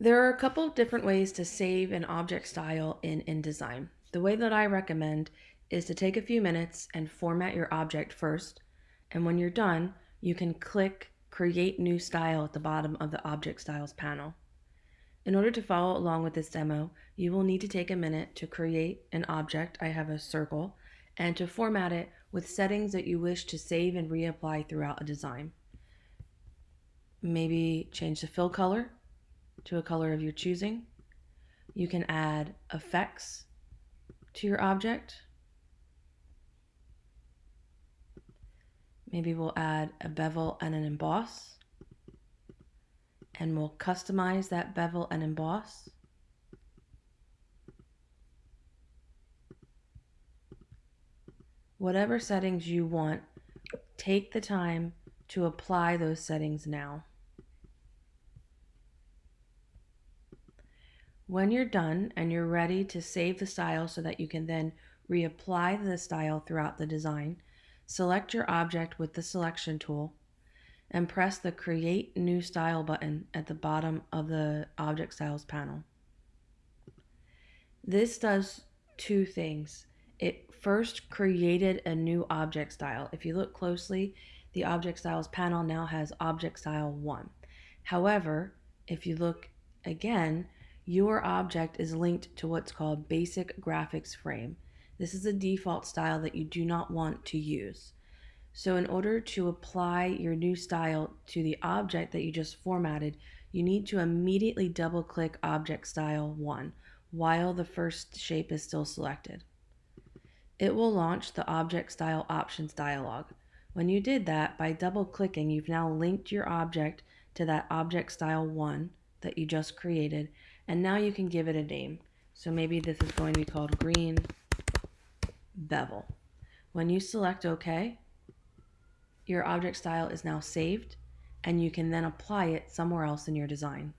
There are a couple of different ways to save an object style in InDesign. The way that I recommend is to take a few minutes and format your object first, and when you're done, you can click Create New Style at the bottom of the Object Styles panel. In order to follow along with this demo, you will need to take a minute to create an object, I have a circle, and to format it with settings that you wish to save and reapply throughout a design. Maybe change the fill color to a color of your choosing. You can add effects to your object. Maybe we'll add a bevel and an emboss and we'll customize that bevel and emboss. Whatever settings you want, take the time to apply those settings now. When you're done and you're ready to save the style so that you can then reapply the style throughout the design, select your object with the selection tool and press the Create New Style button at the bottom of the Object Styles panel. This does two things. It first created a new object style. If you look closely, the Object Styles panel now has Object Style 1. However, if you look again, your object is linked to what's called Basic Graphics Frame. This is a default style that you do not want to use. So in order to apply your new style to the object that you just formatted, you need to immediately double click Object Style 1 while the first shape is still selected. It will launch the Object Style Options dialog. When you did that, by double clicking, you've now linked your object to that Object Style 1 that you just created, and now you can give it a name. So maybe this is going to be called Green Bevel. When you select OK, your object style is now saved and you can then apply it somewhere else in your design.